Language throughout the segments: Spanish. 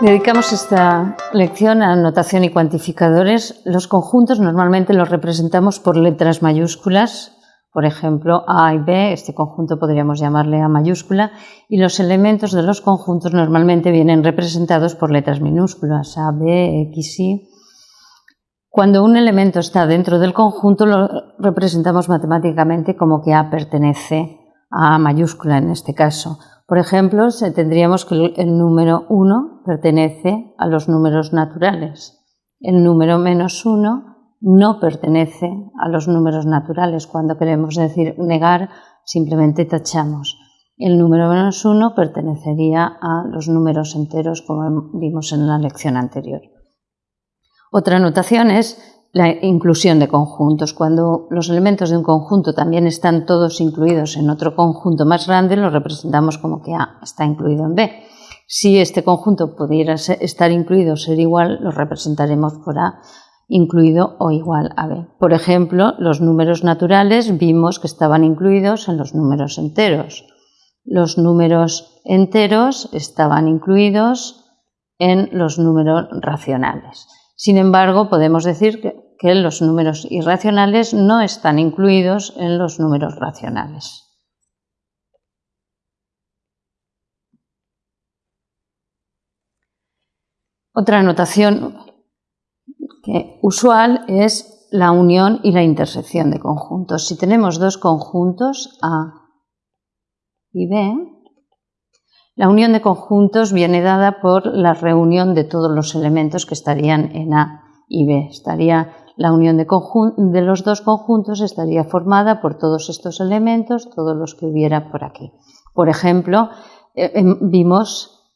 Dedicamos esta lección a notación y cuantificadores. Los conjuntos normalmente los representamos por letras mayúsculas, por ejemplo, A y B, este conjunto podríamos llamarle A mayúscula, y los elementos de los conjuntos normalmente vienen representados por letras minúsculas, A, B, X, Y. Cuando un elemento está dentro del conjunto lo representamos matemáticamente como que A pertenece a A mayúscula en este caso. Por ejemplo, tendríamos que el número 1 pertenece a los números naturales. El número menos 1 no pertenece a los números naturales. Cuando queremos decir negar, simplemente tachamos. El número menos 1 pertenecería a los números enteros, como vimos en la lección anterior. Otra notación es la inclusión de conjuntos. Cuando los elementos de un conjunto también están todos incluidos en otro conjunto más grande, lo representamos como que A está incluido en B. Si este conjunto pudiera estar incluido o ser igual, lo representaremos por A incluido o igual a B. Por ejemplo, los números naturales vimos que estaban incluidos en los números enteros. Los números enteros estaban incluidos en los números racionales. Sin embargo, podemos decir que, los números irracionales no están incluidos en los números racionales. Otra notación usual es la unión y la intersección de conjuntos. Si tenemos dos conjuntos A y B, la unión de conjuntos viene dada por la reunión de todos los elementos que estarían en A y B. Estaría la unión de, los dos conjuntos estaría formada por todos estos elementos, todos los que hubiera por aquí. Por ejemplo, eh, em, vimos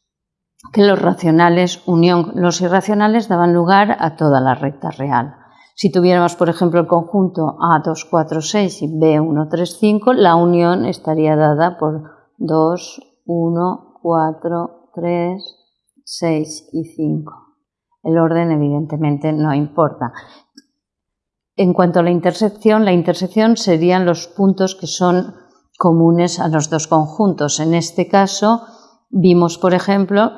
que los racionales unión los irracionales daban lugar a toda la recta real. Si tuviéramos, por ejemplo, el conjunto A2, 4, 6 y B1, 3, 5, la unión estaría dada por 2, 1, 4, 3, 6 y 5. El orden evidentemente no importa. En cuanto a la intersección, la intersección serían los puntos que son comunes a los dos conjuntos. En este caso, vimos, por ejemplo,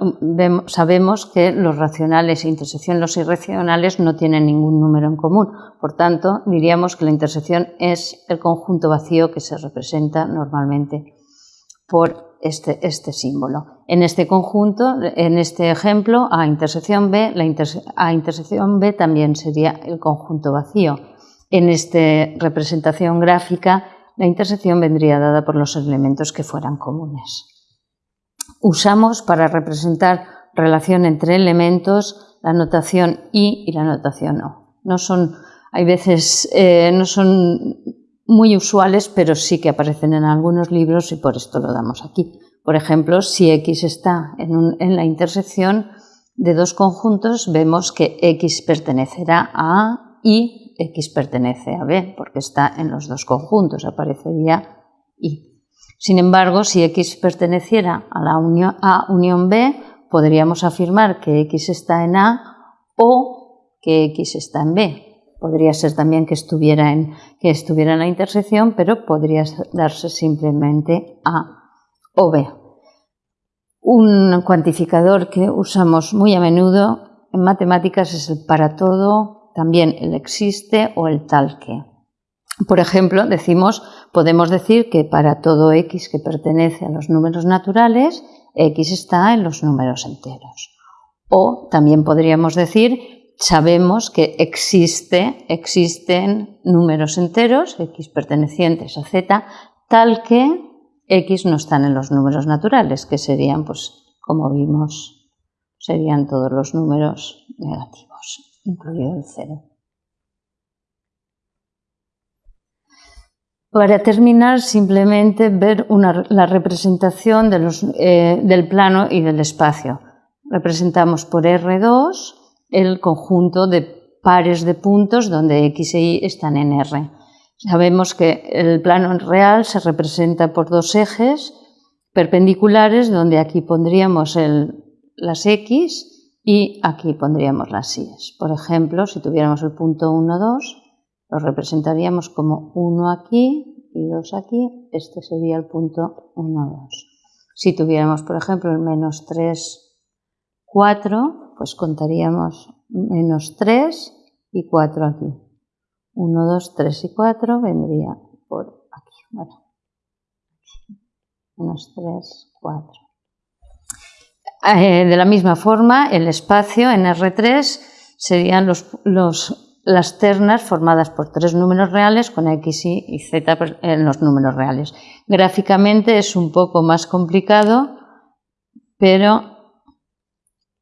sabemos que los racionales e intersección los irracionales no tienen ningún número en común. Por tanto, diríamos que la intersección es el conjunto vacío que se representa normalmente por este, este, símbolo. En este conjunto, en este ejemplo, A intersección B, la A intersección B también sería el conjunto vacío. En esta representación gráfica, la intersección vendría dada por los elementos que fueran comunes. Usamos para representar relación entre elementos la notación I y la notación O. No son, hay veces, eh, no son muy usuales, pero sí que aparecen en algunos libros y por esto lo damos aquí. Por ejemplo, si X está en, la intersección de dos conjuntos, vemos que X pertenecerá a A y X pertenece a B, porque está en los dos conjuntos, aparecería Y. Sin embargo, si X perteneciera a la unión A unión B, podríamos afirmar que X está en A o que X está en B. Podría ser también que estuviera en, que estuviera en la intersección, pero podría darse simplemente A o B. Un cuantificador que usamos muy a menudo en matemáticas es el para todo, también el existe o el tal que. Por ejemplo, decimos, podemos decir que para todo x que pertenece a los números naturales, x está en los números enteros. O también podríamos decir sabemos que existe, existen números enteros, x pertenecientes a z, tal que x no están en los números naturales, que serían, pues, como vimos, serían todos los números negativos, incluido el cero. Para terminar, simplemente ver la representación eh, del plano y del espacio. Representamos por R2 el conjunto de pares de puntos donde X e Y están en R. Sabemos que el plano real se representa por dos ejes perpendiculares donde aquí pondríamos las X y aquí pondríamos las Y. Por ejemplo, si tuviéramos el punto 1, 2, lo representaríamos como 1 aquí y 2 aquí. Este sería el punto 1, 2. Si tuviéramos, por ejemplo, el menos 3, 4, pues contaríamos menos 3 y 4 aquí. 1, 2, 3 y 4 vendría por aquí. Bueno, menos 3, 4. Eh, de la misma forma, el espacio en R3 serían las ternas formadas por tres números reales con X, Y y Z en los números reales. Gráficamente es un poco más complicado, pero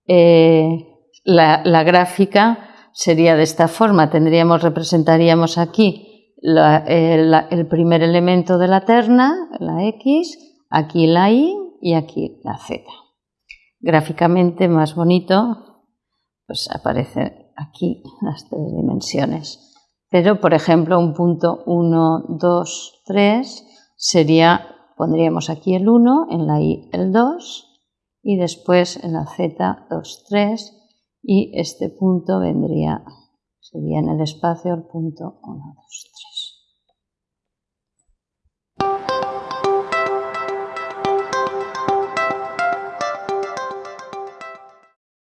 eh, la, gráfica sería de esta forma. Tendríamos, representaríamos aquí el primer elemento de la terna, la X, aquí la Y y aquí la Z gráficamente más bonito, pues aparecen aquí las tres dimensiones. Pero, por ejemplo, un punto 1, 2, 3 sería, pondríamos aquí el 1, en la Y el 2 y después en la Z 2, 3 y este punto vendría, sería en el espacio el punto 1, 2, 3.